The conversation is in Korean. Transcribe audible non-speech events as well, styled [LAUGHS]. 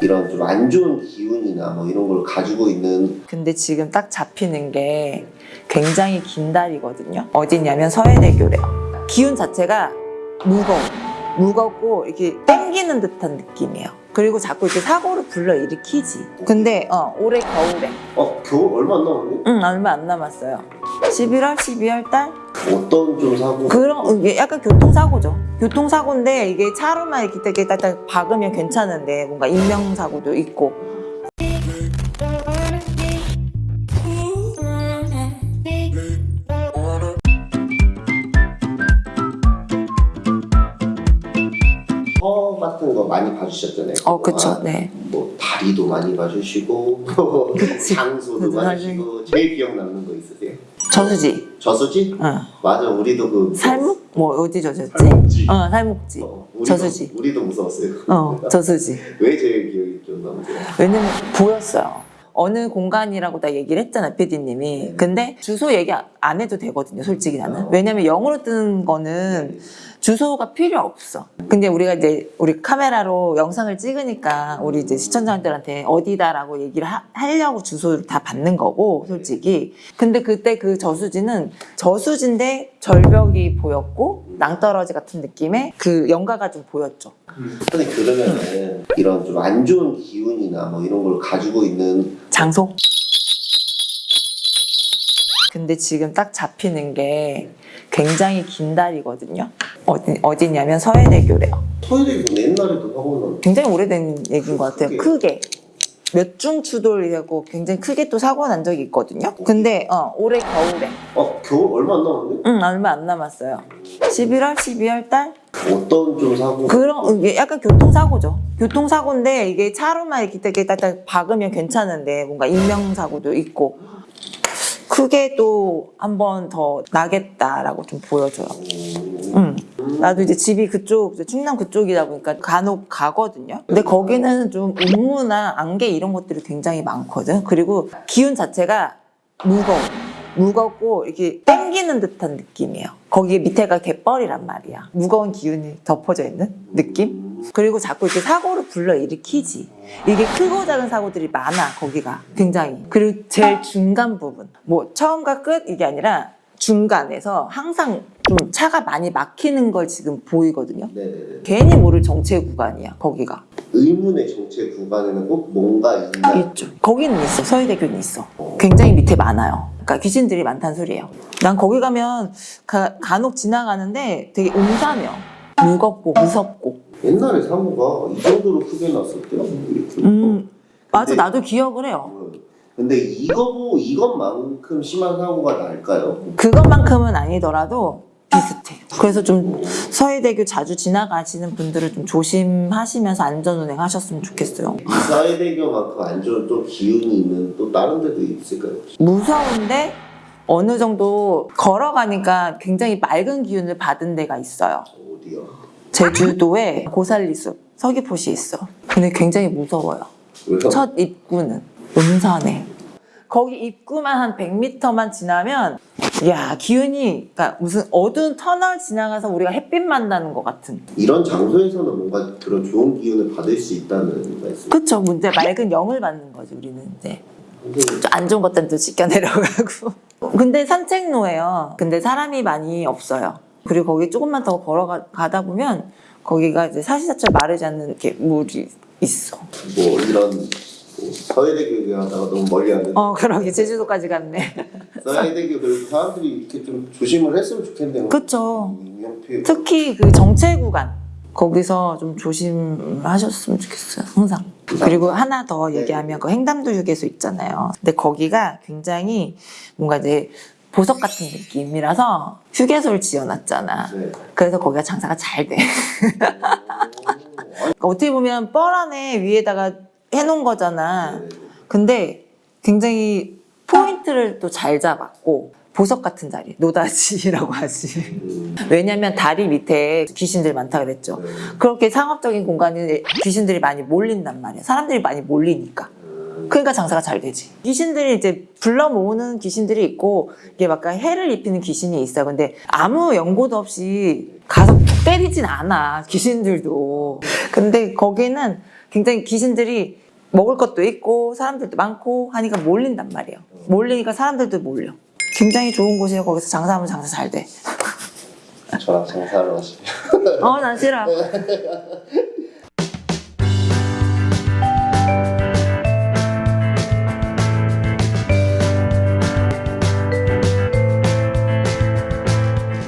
이런 좀 안 좋은 기운이나 뭐 이런 걸 가지고 있는 근데 지금 딱 잡히는 게 굉장히 긴 다리거든요. 어디냐면 서해대교래요. 기운 자체가 무거워. 무겁고 이렇게 땡기는 듯한 느낌이에요. 그리고 자꾸 이렇게 사고를 불러일으키지. 근데 어, 올해 겨울에 어 겨울 얼마 안 남았네? 응 얼마 안 남았어요. 11월, 12월 달 어떤 좀 사고 그런 이게 약간 교통사고죠. 교통사고인데 이게 차로만 이렇게 딱딱 박으면 괜찮은데 뭔가 인명사고도 있고 허 같은 거 많이 봐주셨잖아요. 어 그쵸 그동안. 네. 뭐 다리도 많이 봐주시고 [LAUGHS] 그치. 장소도 봐주시고 제일 기억 남는 거 있으세요? 저수지. 저수지? 응. 맞아 우리도 그 살묵? 뭐 어디 저수지? 살목지. 어 살묵지. 어, 우리도, 저수지. 우리도 무서웠어요. 어 저수지. [LAUGHS] 왜 제일 기억이 좀 남으세요? 왜냐면 보였어요. 어느 공간이라고 다 얘기를 했잖아, PD님이. 근데 주소 얘기 안 해도 되거든요, 솔직히 나는. 왜냐면 영어로 뜨는 거는 주소가 필요 없어. 근데 우리가 이제 우리 카메라로 영상을 찍으니까 우리 이제 시청자들한테 어디다라고 얘기를 하, 하려고 주소를 다 받는 거고, 솔직히. 근데 그때 그 저수지는 저수지인데 절벽이 보였고, 낭떠러지 같은 느낌의 그 연가가 좀 보였죠. 근데 그러면은 이런 좀 안 좋은 기운이나 뭐 이런 걸 가지고 있는 장소? 근데 지금 딱 잡히는 게 굉장히 긴 다리거든요. 어디, 어디냐면 서해대교래요. 서해대교 옛날에도 사고 굉장히 오래된 얘기인 것 같아요. 크게. 크게. 몇중 추돌이라고 굉장히 크게 또 사고 난 적이 있거든요. 근데 어, 올해 겨울에. 난 어, 겨울 얼마 안 남았네? 응, 얼마 안 남았어요. 11월, 12월 달? 어떤 좀 사고 그런, 이게 약간 교통사고죠. 교통사고인데 이게 차로만 이렇게 이렇게 딱딱 박으면 괜찮은데 뭔가 인명사고도 있고. 크게 또 한 번 더 나겠다라고 좀 보여줘요. 음, 응. 나도 이제 집이 그쪽, 이제 충남 그쪽이다 보니까 간혹 가거든요. 근데 거기는 좀 운무나 안개 이런 것들이 굉장히 많거든. 그리고 기운 자체가 무거워. 무겁고 이렇게 땡기는 듯한 느낌이에요. 거기 밑에가 갯벌이란 말이야. 무거운 기운이 덮어져 있는 느낌? 그리고 자꾸 이렇게 사고를 불러일으키지. 이게 크고 작은 사고들이 많아, 거기가. 굉장히. 그리고 제일 중간 부분. 뭐, 처음과 끝 이게 아니라 중간에서 항상 좀 차가 많이 막히는 걸 지금 보이거든요. 네네네. 괜히 모를 정체 구간이야, 거기가. 의문의 정체 구간에는 꼭 뭔가 있나? 있죠. 거기는 있어. 서해대교는 있어. 굉장히 밑에 많아요. 그러니까 귀신들이 많다는 소리예요. 난 거기 가면 가, 간혹 지나가는데 되게 음산해요. 무겁고 무섭고. 옛날에 사고가 이 정도로 크게 났었대요. 이렇게. 음, 맞아. 나도 기억을 해요. 어, 근데 이거 이것만큼 심한 사고가 날까요? 그것만큼은 아니더라도 비슷해. 그래서 좀 서해대교 자주 지나가시는 분들은 좀 조심하시면서 안전운행 하셨으면 좋겠어요. 이 사회대교만큼 안 좋은 또 기운이 있는 또 다른 데도 있을까요? 무서운데 어느 정도 걸어가니까 굉장히 맑은 기운을 받은 데가 있어요. 어디요? 제주도에 고살리숲 서귀포시에 있어. 근데 굉장히 무서워요. 왜요? 첫 입구는 음산에. 거기 입구만 한 100m만 지나면 야 기운이 그러니까 무슨 어두운 터널 지나가서 우리가 햇빛 만나는 것 같은. 이런 장소에서는 뭔가 그런 좋은 기운을 받을 수 있다는 말씀. 그쵸 문제 맑은 영을 받는 거지 우리는 이제. 안 좋은 것들은 또 씻겨 내려가고. 근데 산책로예요. 근데 사람이 많이 없어요. 그리고 거기 조금만 더 걸어가다 보면 거기가 이제 사시사철 마르지 않는 이렇게 물이 있어. 뭐 이런 뭐 서해대교 얘기하다가 너무 멀리 안 어, 그러게 제주도까지 갔네. [LAUGHS] 서해대교 그래서 사람들이 이렇게 좀 조심을 했으면 좋겠네요. 인명피해. 특히 그 정체 구간 거기서 좀 조심하셨으면 좋겠어요. 항상. 그리고 하나 더 얘기하면 그 횡담도 휴게소 있잖아요. 근데 거기가 굉장히 뭔가 이제 보석 같은 느낌이라서 휴게소를 지어놨잖아. 네. 그래서 거기가 장사가 잘 돼. 그러니까 어떻게 보면 뻘 안에 위에다가 해놓은 거잖아. 네. 근데 굉장히 포인트를 또 잘 잡았고 보석 같은 자리, 노다지라고 [LAUGHS] 하지. 음, 왜냐면 다리 밑에 귀신들이 많다 그랬죠. 네. 그렇게 상업적인 공간에 귀신들이 많이 몰린단 말이야. 사람들이 많이 몰리니까. 음, 그러니까 장사가 잘 되지. 귀신들이 이제 불러 모으는 귀신들이 있고 이게 막 해를 입히는 귀신이 있어. 근데 아무 연고도 없이 가서 때리진 않아. 귀신들도. 근데 거기는 굉장히 귀신들이 먹을 것도 있고 사람들도 많고 하니까 몰린단 말이에요. 몰리니까 사람들도 몰려. 굉장히 좋은 곳이에요. 거기서 장사하면 장사 잘 돼. 저랑 장사를 하시면 어, 난 싫어. [LAUGHS]